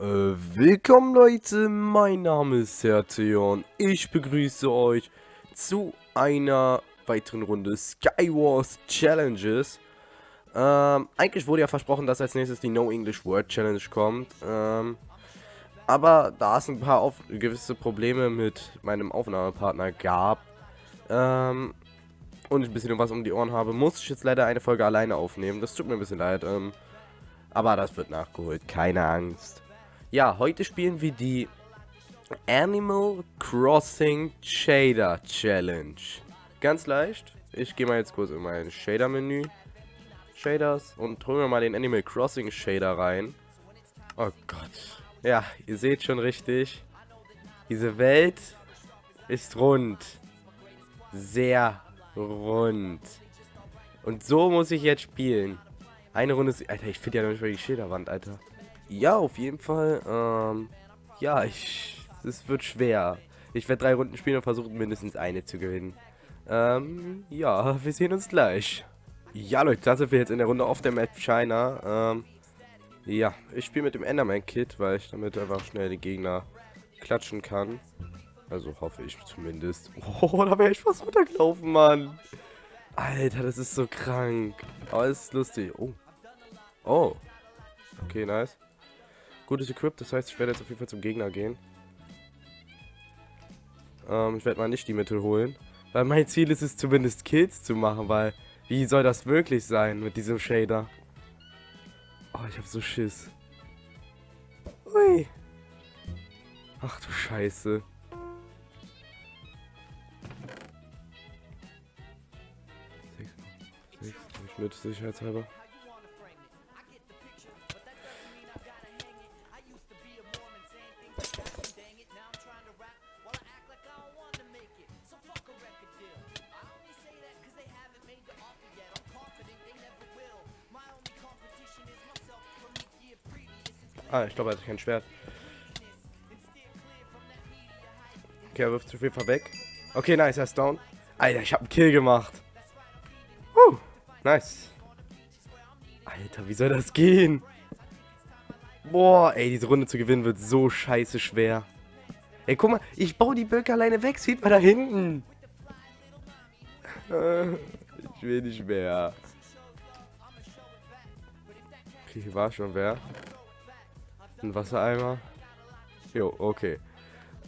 Äh, willkommen Leute, mein Name ist Serteon. Ich begrüße euch zu einer weiteren Runde Skywars Challenges. Ähm, eigentlich wurde ja versprochen, dass als nächstes die No English Word Challenge kommt. Ähm, aber da es ein paar auf gewisse Probleme mit meinem Aufnahmepartner gab, ähm, und ich ein bisschen was um die Ohren habe, muss ich jetzt leider eine Folge alleine aufnehmen. Das tut mir ein bisschen leid, ähm, aber das wird nachgeholt, keine Angst. Ja, heute spielen wir die Animal Crossing Shader Challenge. Ganz leicht. Ich gehe mal jetzt kurz in mein Shader-Menü. Shaders und holen wir mal den Animal Crossing Shader rein. Oh Gott. Ja, ihr seht schon richtig. Diese Welt ist rund. Sehr rund. Und so muss ich jetzt spielen. Eine Runde. Alter, ich finde ja noch nicht mal die Schilderwand, Alter. Ja, auf jeden Fall. Ähm, ja, ich, es wird schwer. Ich werde drei Runden spielen und versuchen mindestens eine zu gewinnen. Ähm, ja, wir sehen uns gleich. Ja, Leute, da sind wir jetzt in der Runde auf der Map China. Ähm, ja, ich spiele mit dem Enderman-Kit, weil ich damit einfach schnell die Gegner klatschen kann. Also hoffe ich zumindest. Oh, da wäre ich fast runtergelaufen, Mann. Alter, das ist so krank. Aber es ist lustig. Oh. Oh. Okay, nice. Gutes Equip, das heißt, ich werde jetzt auf jeden Fall zum Gegner gehen. Ähm, ich werde mal nicht die Mittel holen. Weil mein Ziel ist es zumindest Kills zu machen, weil wie soll das wirklich sein mit diesem Shader? Oh, ich habe so Schiss. Ui. Ach du Scheiße. Mit sicherheitshalber. Ah, ich glaube, er hat kein Schwert. Okay, er wirft zu viel weg. Okay, nice, er ist down. Alter, ich habe einen Kill gemacht. Uh, nice. Alter, wie soll das gehen? Boah, ey, diese Runde zu gewinnen wird so scheiße schwer. Ey, guck mal, ich baue die Böcke alleine weg. Sieht mal da hinten. Ich will nicht mehr. Okay, hier war schon wer. Ein Wassereimer. Jo, okay.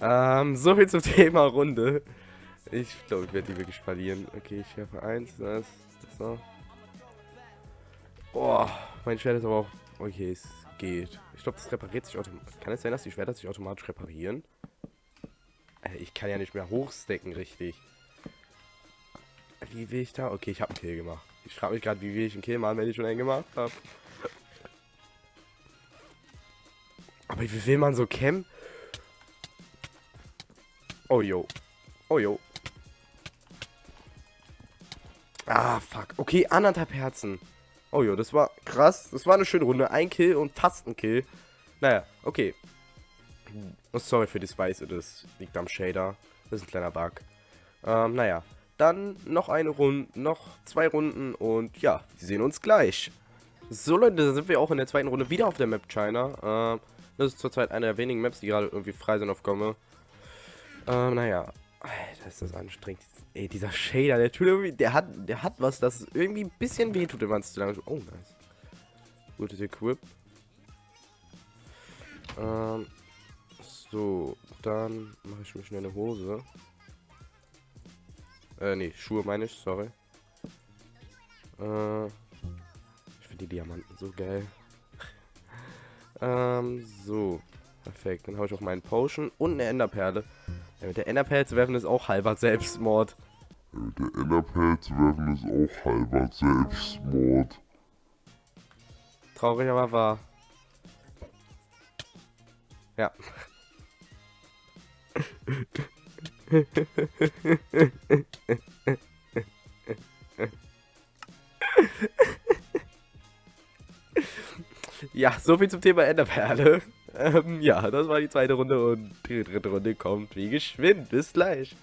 Ähm, so viel zum Thema Runde. Ich glaube, ich werde die wirklich verlieren. Okay, ich werfe eins. Das, das so. Boah, mein Schwert ist aber auch... Okay, es geht. Ich glaube, das repariert sich automatisch. Kann es sein, dass die Schwerter sich automatisch reparieren? Äh, ich kann ja nicht mehr hochstecken, richtig. Wie will ich da? Okay, ich habe einen Kill gemacht. Ich frage mich gerade, wie will ich einen Kill machen, wenn ich schon einen gemacht habe. Aber wie will man so campen? Oh, yo. Oh, yo. Ah, fuck. Okay, anderthalb Herzen. Oh, jo, das war krass. Das war eine schöne Runde. Ein Kill und fast ein Kill. Naja, okay. Oh, sorry für das Weiße, das liegt am Shader. Das ist ein kleiner Bug. Ähm, naja. Dann noch eine Runde, noch zwei Runden und ja, wir sehen uns gleich. So Leute, da sind wir auch in der zweiten Runde wieder auf der Map China. Ähm, das ist zurzeit eine der wenigen Maps, die gerade irgendwie frei sind auf Komme. Ähm, naja. Alter, ist das anstrengend. Ey, dieser Shader, der tut irgendwie, der hat, der hat was, das irgendwie ein bisschen wehtut, wenn man es zu lange... Oh, nice. Gutes Equip. Ähm, so, dann mache ich mir schnell eine Hose. Äh, nee, Schuhe meine ich, sorry. Äh, ich finde die Diamanten so geil. Ähm, so. Perfekt. Dann habe ich auch meinen Potion und eine Enderperle. Ja, mit der Enderperle zu werfen ist auch halber Selbstmord. Mit der Enderperle zu werfen ist auch halber Selbstmord. Traurig, aber wahr. Ja. Ja, soviel zum Thema Enderperle. Ähm, ja, das war die zweite Runde und die dritte Runde kommt wie geschwind. Bis gleich.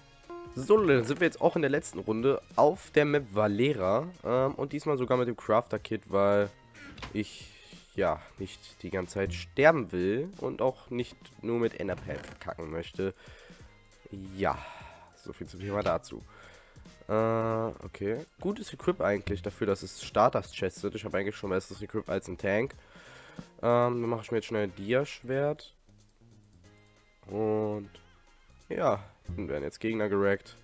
So, dann sind wir jetzt auch in der letzten Runde auf der Map Valera. Ähm, und diesmal sogar mit dem Crafter-Kit, weil ich ja, nicht die ganze Zeit sterben will und auch nicht nur mit Enderpad verkacken möchte. Ja, so viel zum Thema dazu. Äh, okay. Gutes Equip eigentlich dafür, dass es Starters Chest sind. Ich habe eigentlich schon besseres Equip als ein Tank. Ähm, dann mache ich mir jetzt schnell ein Dia-Schwert. Und ja, dann werden jetzt Gegner gerackt.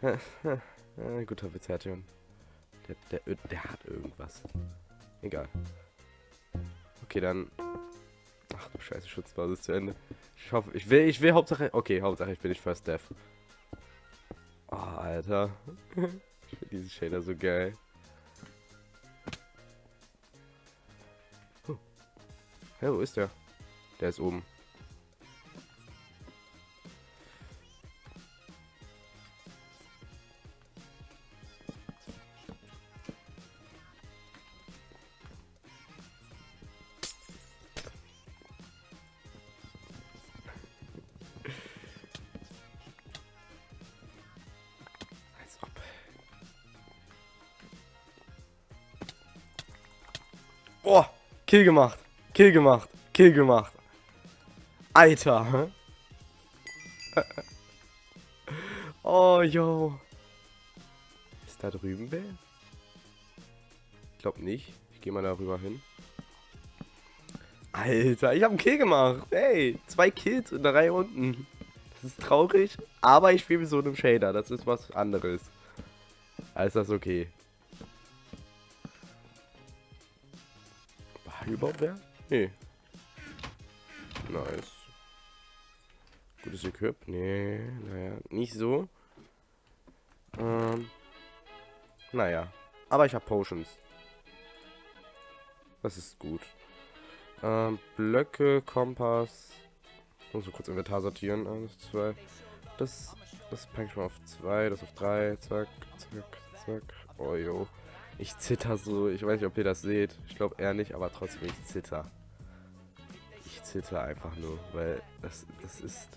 guter Witz. Der, der, der hat irgendwas. Egal. Okay, dann. Ach du Scheiße, Schutzbasis zu Ende. Ich hoffe, ich will, ich will Hauptsache. Okay, Hauptsache ich bin nicht First Death. Oh, Alter. ich finde diesen Shader so geil. Hä, wo ist der? Der ist oben. Kill gemacht. Kill gemacht. Kill gemacht. Alter. oh, yo. Ist da drüben wer? Ich glaube nicht. Ich gehe mal darüber hin. Alter, ich habe einen Kill gemacht. Hey, zwei Kills in der Reihe unten. Das ist traurig, aber ich spiele mit so einem Shader. Das ist was anderes. Alles das okay. Wer? Nee. Nice. Gutes Equip? Nee, naja, nicht so. Ähm, naja. Aber ich habe Potions. Das ist gut. Ähm, Blöcke, Kompass. Muss so kurz Inventar sortieren. Eins, zwei. Das, das packe ich mal auf zwei, das auf drei. Zack, zack, zack. Oh, jo. Ich zitter so. Ich weiß nicht, ob ihr das seht. Ich glaube eher nicht, aber trotzdem, ich zitter. Ich zitter einfach nur, weil das, das ist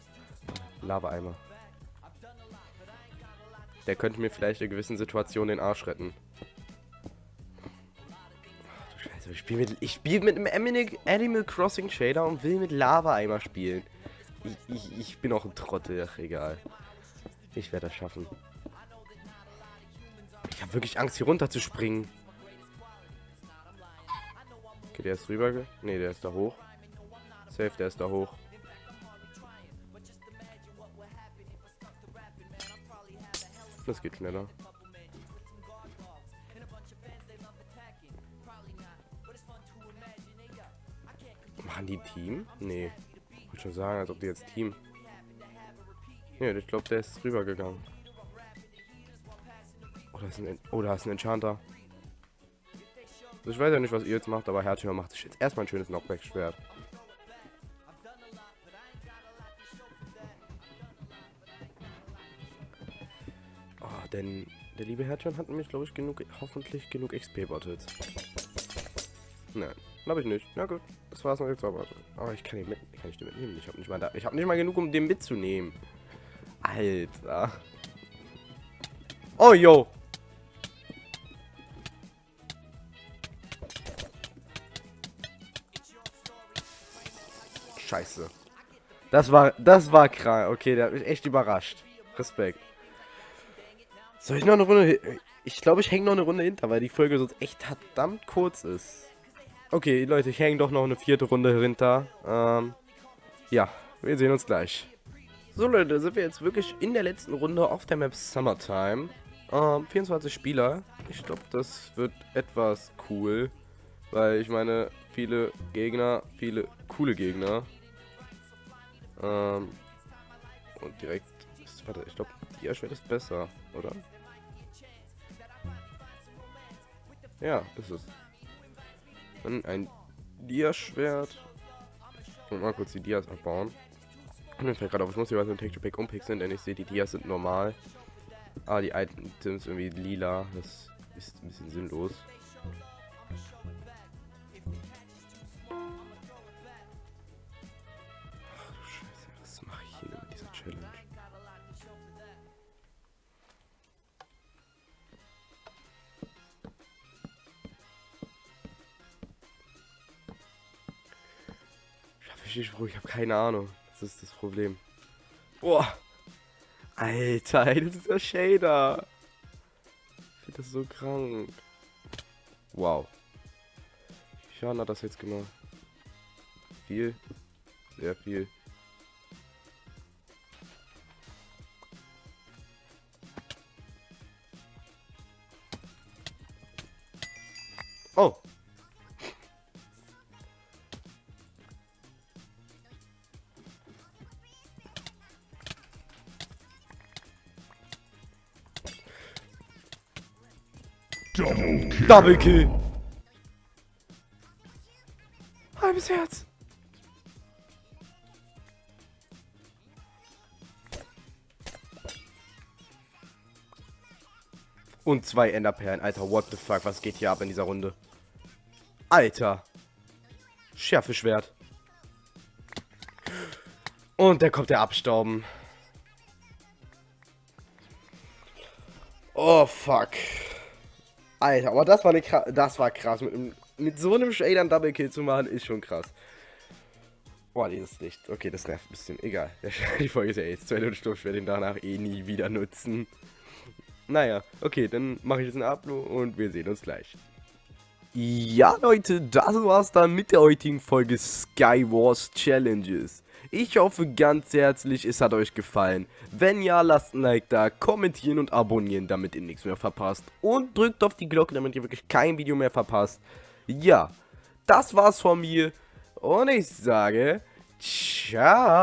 Lava-Eimer. Der könnte mir vielleicht in gewissen Situationen den Arsch retten. Ach du Scheiße, ich spiele mit, spiel mit einem Animal Crossing Shader und will mit Lava-Eimer spielen. Ich, ich, ich bin auch ein Trottel, ach egal. Ich werde das schaffen. Ich habe wirklich Angst, hier runter zu springen. Okay, der ist rüber. Ne, der ist da hoch. Safe, der ist da hoch. Das geht schneller. Machen die Team? Nee. Ich wollte schon sagen, als ob die jetzt Team. Ja, ich glaube, der ist rübergegangen. Oh, da ist ein, oh, da ist ein Enchanter. Also ich weiß ja nicht, was ihr jetzt macht, aber Herzchen macht sich jetzt erstmal ein schönes Knockback-Schwert. Oh, denn der liebe Herzchen hat nämlich, glaube ich, genug, hoffentlich genug XP-Bottles. Nein, glaube ich nicht. Na gut, das war's noch jetzt aber. Aber ich kann ihn mit, kann ich den mitnehmen? Ich habe nicht habe nicht mal genug, um den mitzunehmen. Alter. Oh, yo. Scheiße. Das war, das war krank. Okay, der hat mich echt überrascht. Respekt. Soll ich noch eine Runde... Ich glaube, ich hänge noch eine Runde hinter, weil die Folge sonst echt verdammt kurz ist. Okay, Leute, ich hänge doch noch eine vierte Runde hinter. Ähm, ja, wir sehen uns gleich. So, Leute, sind wir jetzt wirklich in der letzten Runde auf der Map Summertime. Ähm, 24 Spieler. Ich glaube, das wird etwas cool. Weil ich meine, viele Gegner, viele coole Gegner. Ähm, und direkt, warte, ich glaube, die Schwert ist besser, oder? Ja, ist es. Dann ein Dia-Schwert. Und mal kurz die Dias abbauen. Und mir fällt gerade auf, ich muss was mit Texture Pack umpixeln, denn ich sehe, die Dias sind normal. Ah, die Items irgendwie lila. Das ist ein bisschen sinnlos. Ich habe keine Ahnung. Das ist das Problem. Boah. Alter, ey, das ist der Shader. Ich finde das so krank. Wow. Wie Schaden hat das jetzt gemacht? Viel. Sehr viel. Double kill. Halbes Herz. Und zwei Enderperlen. Alter, what the fuck, was geht hier ab in dieser Runde? Alter. Schärfe Schwert. Und da kommt der Abstauben. Oh, fuck. Alter, aber das war eine das war krass. Mit, mit so einem Shader einen Double Kill zu machen, ist schon krass. Boah, dieses Licht. Okay, das nervt ein bisschen. Egal. Die Folge ist ja jetzt 2 Stunden. Ich werde den danach eh nie wieder nutzen. Naja, okay, dann mache ich jetzt einen Upload und wir sehen uns gleich. Ja, Leute, das war's dann mit der heutigen Folge Skywars Challenges. Ich hoffe ganz herzlich, es hat euch gefallen. Wenn ja, lasst ein Like da, kommentieren und abonnieren, damit ihr nichts mehr verpasst. Und drückt auf die Glocke, damit ihr wirklich kein Video mehr verpasst. Ja, das war's von mir. Und ich sage, ciao.